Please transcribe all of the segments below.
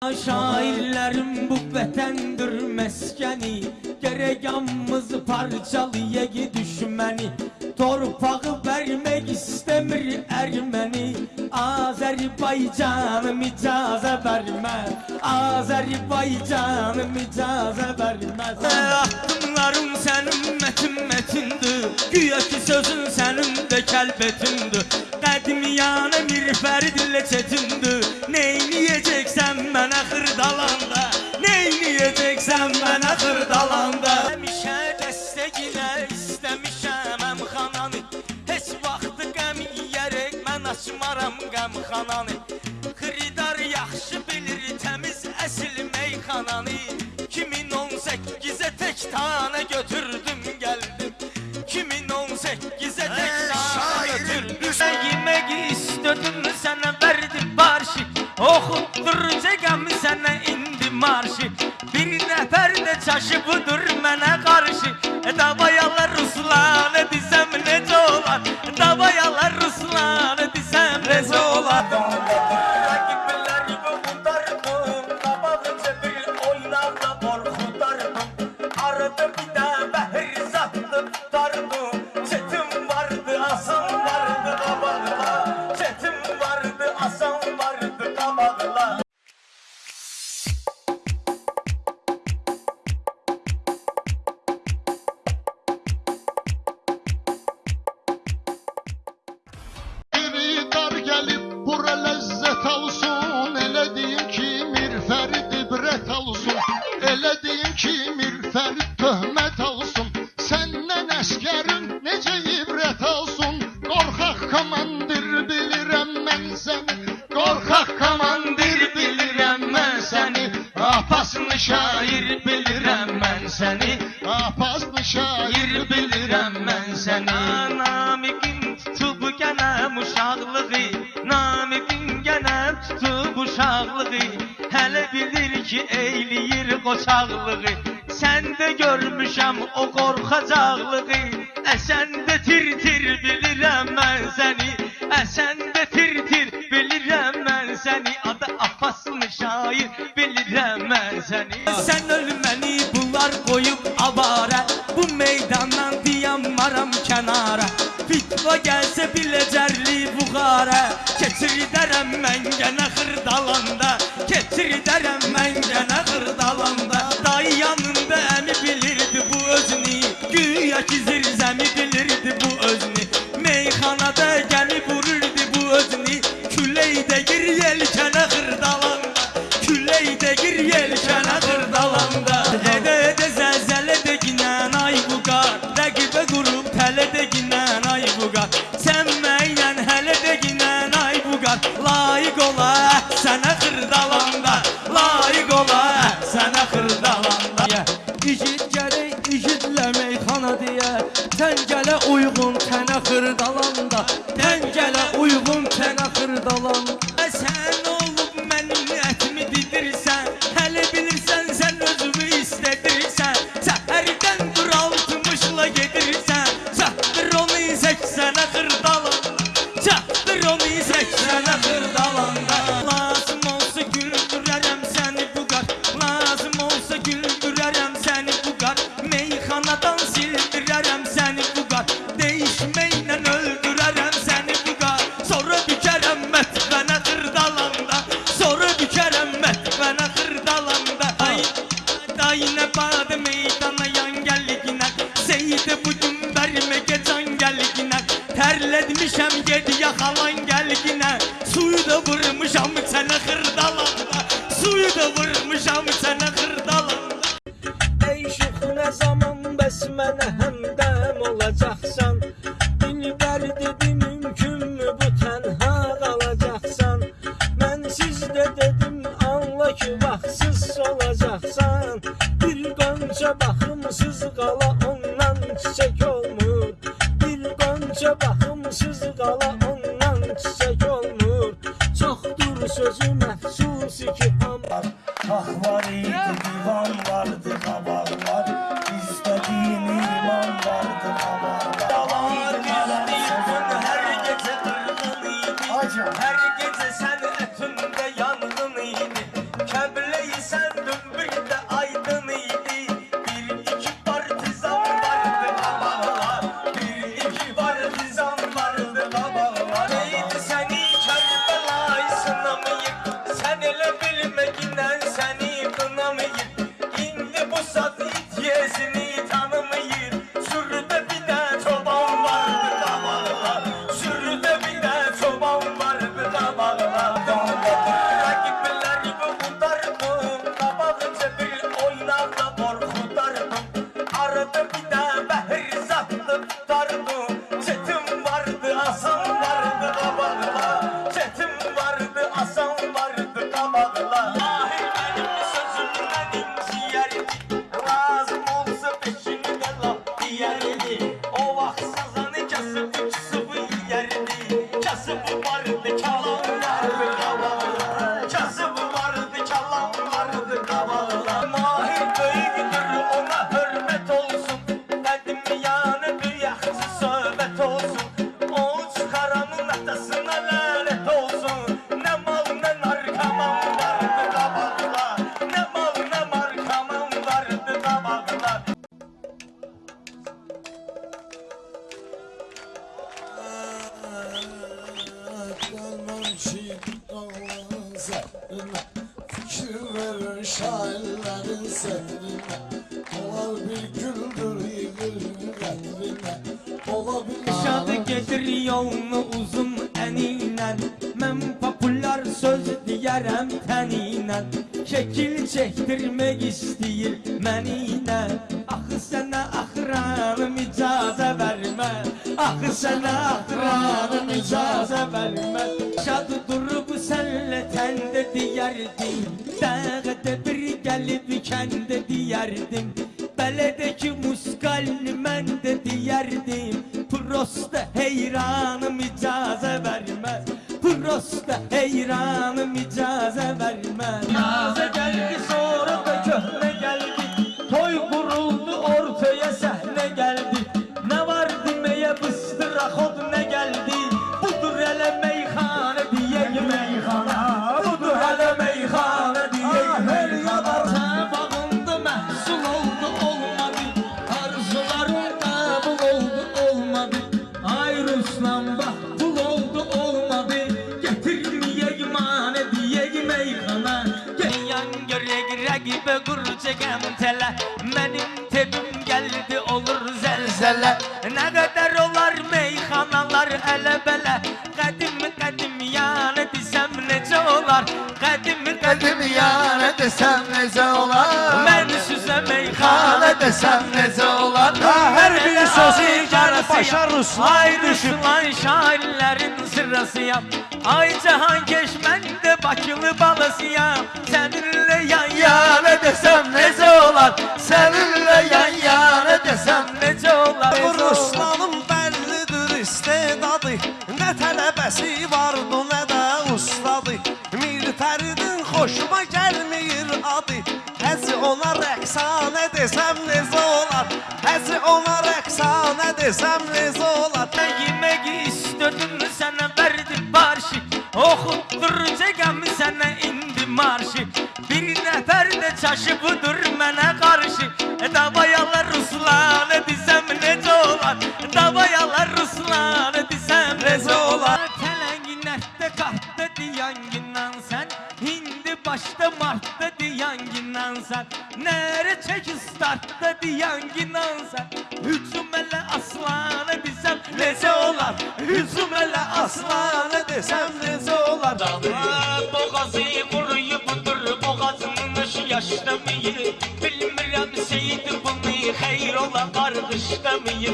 Şairlerim bu vətəndir məskəni Gerek yalnız parçalayığı düşməni Torpağı vermek istemir ermeni Azerbaycanım icazə vermez Azerbaycanım icazə vermez Addımlarım sənin mətin mətindir Güya ki sözün sənin də kəlbətindir Qədimiyanə mirfəridlə çətindir Neyniyəcəksən dalanda. Neyləyəcəksən mən axır dalanda. Həmişə dəstə gilə istəmişəm əmxananı Heç vaxtı qəm yiyərək mən açmaram qəmxananı Xridar yaxşı bilir təmiz əsil meyxananı. 2018-ə tək tanə götürdüm gəldim 2018-ə tək tanə götürdüm. Şair, yemək istədim sənə verdim Okutturacağım sana indi marşı. Bir nefer de çaşı budur mene karşı. E, Davayalar Ruslan desem nece olar Elə deyin ki, Mirfərid töhmət alsın Səndən əskərin necə ibrət alsın Qorxaq komandir bilirəm mən səni. Qorxaq komandir bilirəm mən səni. Apaslı şair bilirəm mən səni. Apaslı şair bilirəm mən səni. Namiqim tutub gənəm uşaqlığı? Namiqim gənəm tutub uşaqlığı? Hələ bilir ki eyləyir qoçaqlığı Səndə görmüşəm o qorxacaqlığı Əsəndə tir-tir bilirəm mən səni Əsəndə tir-tir bilirəm mən səni Adı Abbaslı şair? Bilirəm mən səni Sən ölməni bunlar qoyub avara Bu meydandan dayanmaram kənara Fitva gəlsə biləcərli Dərəm mən gənə xırdalanda Dayı yanında əmi bilirdi bu özünü. Güya ki zirzəmi bilirdi bu özünü. Meyxanada gəmi vururdu bu özünü. Küləkdə gir yelkənə xırdalanda Küləkdə gir yelkənə xırdalanda Edə edə zəlzələ də ginən ay bu qar Rəqibə qurub tələ də ginən ay bu qar Sən məylən hələ də ginən ay bu qar Layiq ola sənə xırdalanda qonca baxımsız qala Ki dağların zehrine Fikir verir şairlerin sehrine Dolar bir güldür qədrinə Ola Şadı gedir yolunu uzun əninlə Mən populyar söz deyərəm təninlə Şəkil çəkdirmək istəyir məninlə Axı sənə axıranım icazə vermə Axı sənə axıranım icazə vermə Şadı durub sənlə təndə deyərdim Dəğədə bir gəlib kəndə deyərdim Beledeki muskalini mən də deyərdim Prosta heyranım icazə verməz Prosta heyranım icazə verməz Nazə gəldi olur zəlzələ Nə qədər olar meyxanalar ələ-bələ Qədim qədim yanı desəm necə olar Qədim qədim yanı desem nece olar Mən süzə meyxana desem nece olar Hər bir sözü gəlib başa Ruslan Ay Ruslan şairlərin sırasıyam Ay Cahan keş mən də Bakılı balasıyam. Səninlə yan yana desəm necə olar Səninlə yan tələbəsi vardı nə də ustadı? Mir Fəridin xoşuma gəlmir adı Həzi ona rəqsanə desəm necə olar Həzi ona rəqsanə desəm necə olar Yemək istədim sənə verdim barşı. Oxutduracağam sənə indi marşı. Bir nəfər də çaşıbıdır mənə qarşı Davayalar Ruslanı desəm yaşlamayı Bilmirəm seyid bunu xeyr ola qarqışlamayı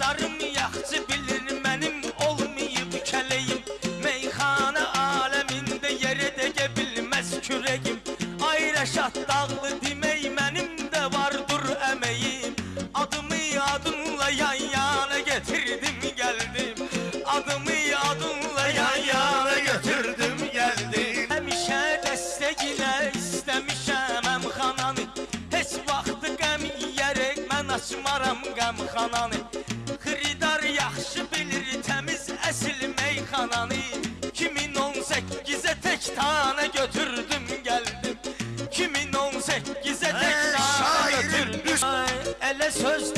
Dostlarım yaxşı bilir mənim olmayıb kələyim. Meyxana aləmində yerə dəgə bilməz kürəyim. Ay Rəşad dağlı demək mənim də vardır əməyim. Adımı adınla yan yana getirdim gəldim. Adımı adınla yan yana götürdüm gəldim. Həmişə dəstəginə istəmişəm əmxananı. Heç vaxt qəm yiyərək mən açmaram qəmxananı esos